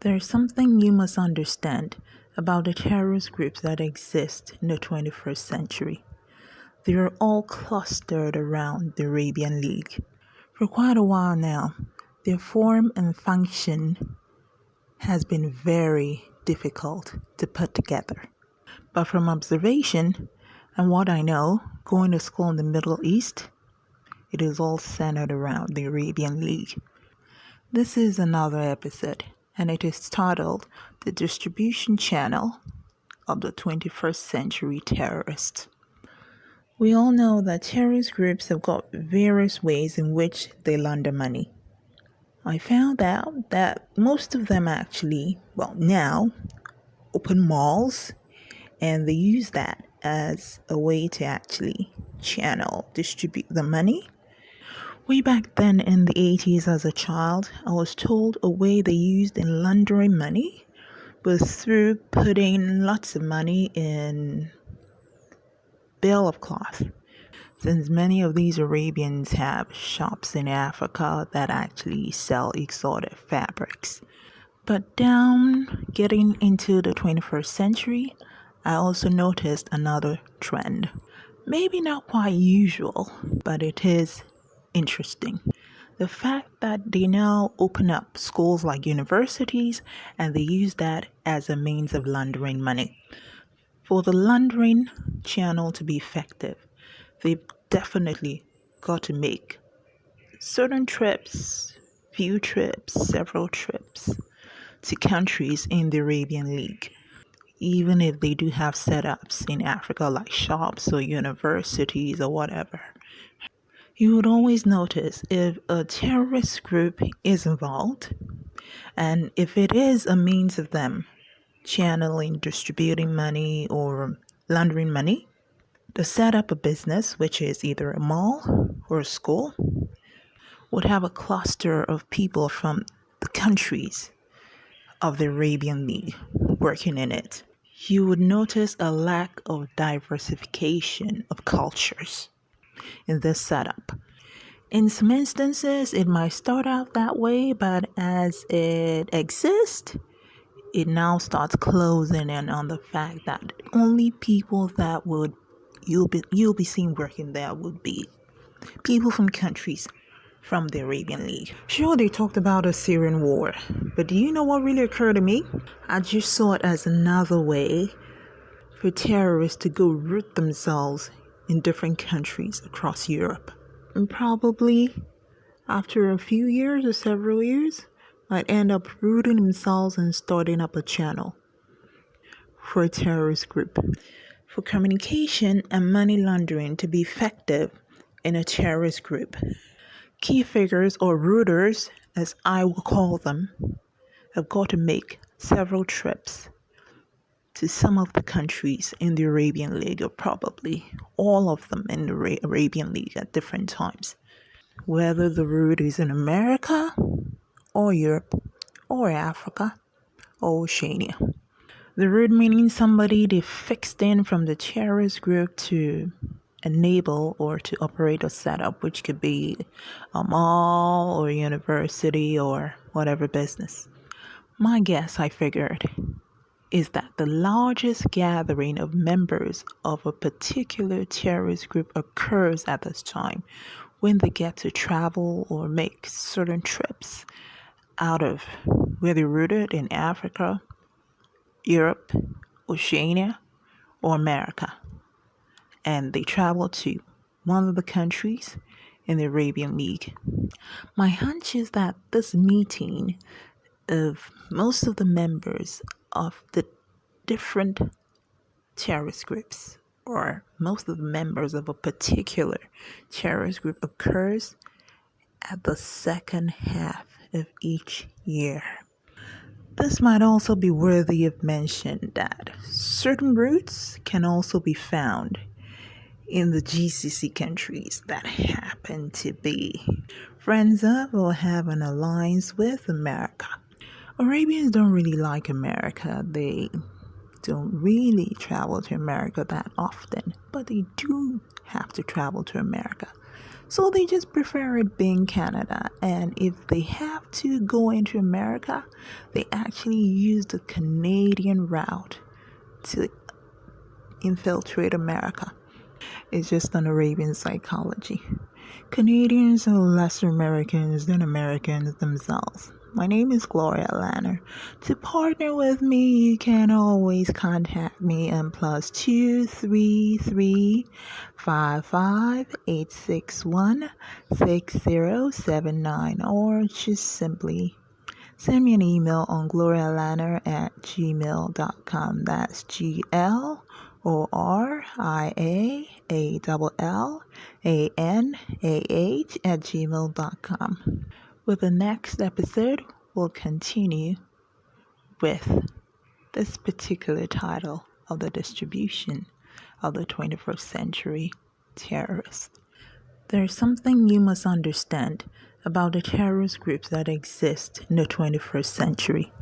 There's something you must understand about the terrorist groups that exist in the 21st century. They are all clustered around the Arabian League. For quite a while now, their form and function has been very difficult to put together. But from observation and what I know, going to school in the Middle East, it is all centered around the Arabian League. This is another episode, and it is titled The Distribution Channel of the 21st Century Terrorists. We all know that terrorist groups have got various ways in which they launder money. I found out that most of them actually, well, now open malls and they use that as a way to actually channel, distribute the money. Way back then in the 80s, as a child, I was told a way they used in laundering money was through putting lots of money in bale of cloth since many of these Arabians have shops in Africa that actually sell exotic fabrics. But down getting into the 21st century, I also noticed another trend. Maybe not quite usual, but it is interesting. The fact that they now open up schools like universities and they use that as a means of laundering money. For the laundering channel to be effective, they've definitely got to make certain trips, few trips, several trips to countries in the Arabian League. Even if they do have setups in Africa like shops or universities or whatever. You would always notice if a terrorist group is involved and if it is a means of them channeling, distributing money, or laundering money, to set up a business, which is either a mall or a school, would have a cluster of people from the countries of the Arabian League working in it. You would notice a lack of diversification of cultures in this setup. In some instances, it might start out that way, but as it exists, it now starts closing in on the fact that only people that would you'll be you'll be seen working there would be people from countries from the Arabian League. Sure, they talked about a Syrian war, but do you know what really occurred to me? I just saw it as another way for terrorists to go root themselves in different countries across Europe. And probably after a few years or several years, might end up rooting themselves and starting up a channel for a terrorist group. For communication and money laundering to be effective in a terrorist group, key figures or rooters, as I will call them, have got to make several trips to some of the countries in the Arabian League, or probably all of them in the Arabian League at different times. Whether the root is in America or Europe or Africa or Oceania. The root meaning somebody they fixed in from the terrorist group to enable or to operate a setup, which could be a mall or a university or whatever business. My guess, I figured, is that the largest gathering of members of a particular terrorist group occurs at this time when they get to travel or make certain trips out of where they're rooted in Africa, Europe, Oceania, or America. And they travel to one of the countries in the Arabian League. My hunch is that this meeting of most of the members of the different terrorist groups or most of the members of a particular terrorist group occurs at the second half of each year. This might also be worthy of mention that certain roots can also be found in the GCC countries that happen to be friends uh, of or have an alliance with America. Arabians don't really like America. They don't really travel to America that often, but they do have to travel to America So they just prefer it being Canada. And if they have to go into America, they actually use the Canadian route to infiltrate America. It's just an Arabian psychology. Canadians are less Americans than Americans themselves. My name is Gloria Allanah. To partner with me, you can always contact me on plus two three three five five eight six one six zero seven nine, or just simply send me an email on gloriaallanah at gmail.com. That's G L O R I A A L L A N A H at gmail.com. With the next episode, we'll continue with this particular title of the distribution of the 21st century terrorist. There's something you must understand about the terrorist groups that exist in the 21st century.